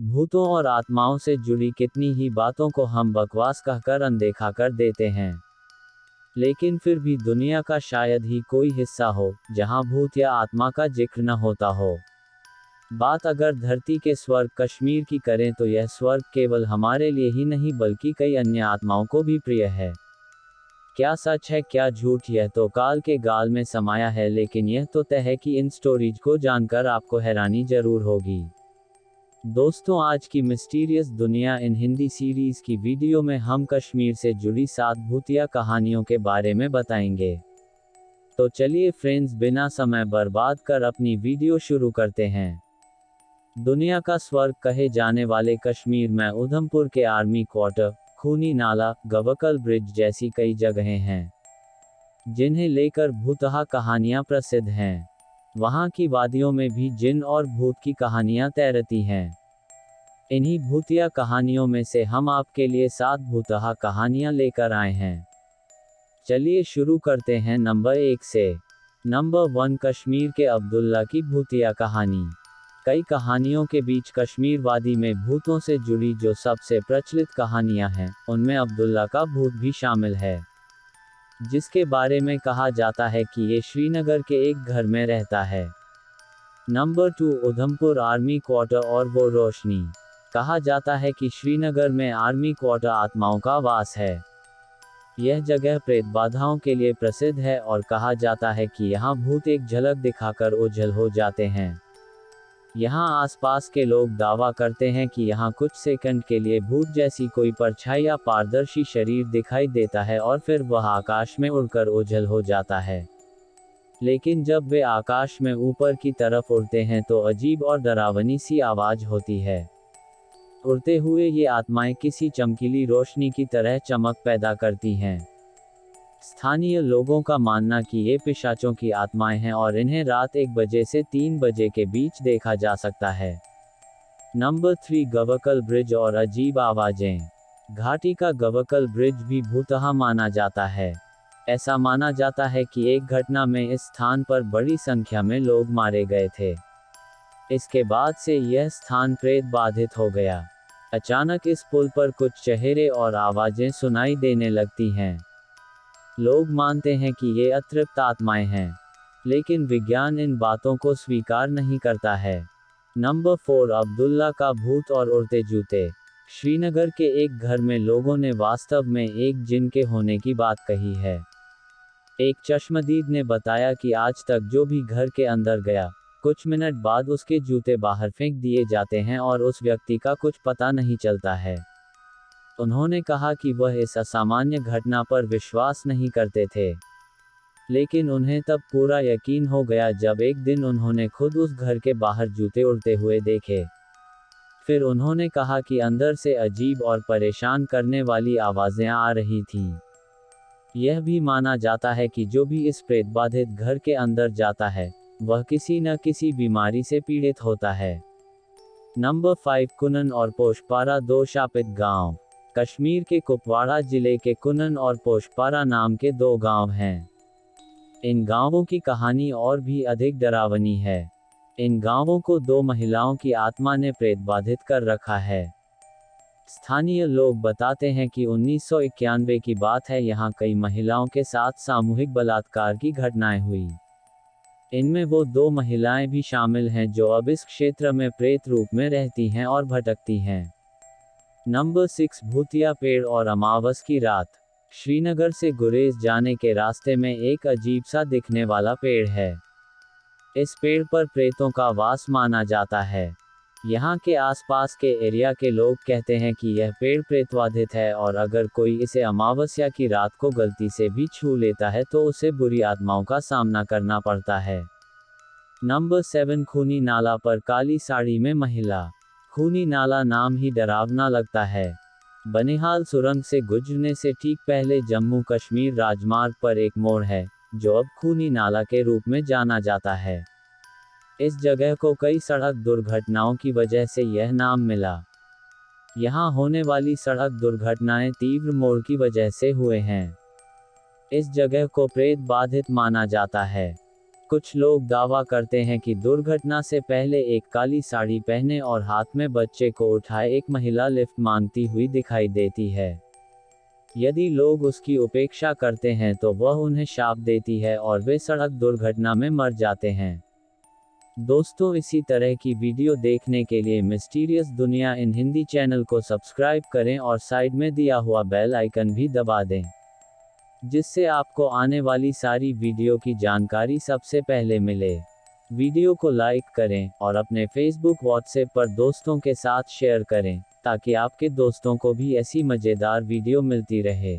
भूतों और आत्माओं से जुड़ी कितनी ही बातों को हम बकवास कहकर अनदेखा कर देते हैं। लेकिन फिर भी दुनिया का शायद ही कोई हिस्सा हो, जहाँ भूत या आत्मा का ज़िक्र न होता हो। बात अगर धरती के स्वर्ग कश्मीर की करें तो यह स्वर्ग केवल हमारे लिए ही नहीं बल्कि कई अन्य आत्माओं को भी प्रिय है। क्या सच है, क्या झूठ, यह तो काल के गाल में समाया है, लेकिन यह तो तय है कि इन स्टोरीज को जानकर आपको हैरानी ज़रूर होगी। दोस्तों, आज की मिस्टीरियस दुनिया इन हिंदी सीरीज़ की वीडियो में हम कश्मीर से जुड़ी सात भूतिया कहानियों के बारे में बताएँगे। तो चलिए फ्रेंड्स बिना समय बर्बाद कर अपनी वीडियो शुरू करते हैं। दुनिया का स्वर्ग कहे जाने वाले कश्मीर में उधमपुर के आर्मी क्वार्टर खूनी नाला, गवकल ब्रिज जैसी कई जगहें हैं, जिन्हें लेकर भूतहा कहानियाँ प्रसिद्ध हैं। वहाँ की वादियों में भी जिन और भूत की कहानियाँ तैरती हैं। इन्हीं भूतिया कहानियों में से हम आपके लिए सात भूतहा कहानियाँ लेकर आए हैं। चलिए शुरू करते हैं नंबर एक से। नंबर वन, कश्मीर के अब्दुल्ला की भूतिया कहानी। कई कहानियों के बीच कश्मीर वादी में भूतों से जुड़ी जो सबसे प्रचलित कहानियाँ हैं, उनमें अब्दुल्ला का भूत भी शामिल है। जिसके बारे में कहा जाता है कि ये श्रीनगर के एक घर में रहता है। Number two, Udhampur army quarter और वो रोशनी। कहा जाता है कि श्रीनगर में आर्मी क्वार्टर आत्माओं का वास है। यह जगह प्रेत बाधाओं के लिए प्रसिद्ध है और कहा जाता है कि यहाँ भूत एक झलक दिखाकर ओझल हो जाते हैं। यहाँ आसपास के लोग दावा करते हैं कि यहाँ कुछ सेकंड के लिए भूत जैसी कोई परछाई या पारदर्शी शरीर दिखाई देता है और फिर वह आकाश में उड़कर ओझल हो जाता है। लेकिन जब वे आकाश में ऊपर की तरफ़ उड़ते हैं तो अजीब और डरावनी सी आवाज़ होती है। उड़ते हुए ये आत्माएँ किसी चमकीली रोशनी की तरह चमक पैदा करती हैं। स्थानीय लोगों का मानना कि ये पिशाचों की आत्माएँ हैं और इन्हें रात एक बजे से तीन बजे के बीच देखा जा सकता है। नंबर थ्री, गवकल ब्रिज और अजीब आवाज़ें। घाटी का गवकल ब्रिज भी भूतहा माना जाता है। ऐसा माना जाता है कि एक घटना में इस स्थान पर बड़ी संख्या में लोग मारे गए थे। इसके बाद से यह स्थान प्रेत बाधित हो गया। अचानक इस पुल पर कुछ चेहरे और आवाज़ें सुनाई देने लगती हैं। लोग मानते हैं कि ये अतृप्त आत्माएँ हैं, लेकिन विज्ञान इन बातों को स्वीकार नहीं करता है। नंबर फोर, अब्दुल्ला का भूत और उड़ते जूते। श्रीनगर के एक घर में लोगों ने वास्तव में एक जिन के होने की बात कही है। एक चश्मदीद ने बताया कि आज तक जो भी घर के अंदर गया, कुछ मिनट बाद उसके जूते बाहर फेंक दिए जाते हैं और उस व्यक्ति का कुछ पता नहीं चलता है। उन्होंने कहा कि वह इस असामान्य घटना पर विश्वास नहीं करते थे। लेकिन उन्हें तब पूरा यकीन हो गया जब एक दिन उन्होंने खुद उस घर के बाहर जूते उड़ते हुए देखे। फिर उन्होंने कहा कि अंदर से अजीब और परेशान करने वाली आवाज़ें आ रही थीं। यह भी माना जाता है कि जो भी इस प्रेत बाधित घर के अंदर जाता है, वह किसी न किसी बीमारी से पीड़ित होता है। नंबर फाइव कुनन और पोषपारा दो शापित गाँव। कश्मीर के कुपवाड़ा ज़िले के कुनन और पोशपारा नाम के दो गाँव हैं। इन गाँवों की कहानी और भी अधिक डरावनी है। इन गाँवों को दो महिलाओं की आत्मा ने प्रेत बाधित कर रखा है। स्थानीय लोग बताते हैं कि उन्नीस सौ इक्यानवे की बात है, यहाँ कई महिलाओं के साथ सामूहिक बलात्कार की घटनाएँ हुई। इनमें वो दो महिलाएँ भी शामिल हैं, जो अब इस क्षेत्र में प्रेत रूप में रहती हैं और भटकती हैं। नंबर सिक्स भूतिया पेड़ और अमावस की रात। श्रीनगर से गुरेज जाने के रास्ते में एक अजीब सा दिखने वाला पेड़ है। इस पेड़ पर प्रेतों का वास माना जाता है। यहाँ के आसपास के एरिया के लोग कहते हैं कि यह पेड़ प्रेतवाधित है और अगर कोई इसे अमावस्या की रात को गलती से भी छू लेता है तो उसे बुरी आत्माओं का सामना करना पड़ता है। नंबर सेवन खूनी नाला पर काली साड़ी में महिला। खूनी नाला नाम ही डरावना लगता है। बनिहाल सुरंग से गुजरने से ठीक पहले जम्मू कश्मीर राजमार्ग पर एक मोड़ है, जो अब खूनी नाला के रूप में जाना जाता है। इस जगह को कई सड़क दुर्घटनाओं की वजह से यह नाम मिला। यहाँ होने वाली सड़क दुर्घटनाएँ तीव्र मोड़ की वजह से हुए हैं। इस जगह को प्रेत बाधित माना जाता है। कुछ लोग दावा करते हैं कि दुर्घटना से पहले एक काली साड़ी पहने और हाथ में बच्चे को उठाए एक महिला लिफ्ट मांगती हुई दिखाई देती है। यदि लोग उसकी उपेक्षा करते हैं तो वह उन्हें शाप देती है और वे सड़क दुर्घटना में मर जाते हैं। दोस्तों, इसी तरह की वीडियो देखने के लिए मिस्टीरियस दुनिया इन हिंदी चैनल को सब्सक्राइब करें और साइड में दिया हुआ बेल आइकन भी दबा दें। जिससे आपको आने वाली सारी वीडियो की जानकारी सबसे पहले मिले। वीडियो को लाइक करें और अपने फेसबुक व्हाट्सएप पर दोस्तों के साथ शेयर करें, ताकि आपके दोस्तों को भी ऐसी मज़ेदार वीडियो मिलती रहे।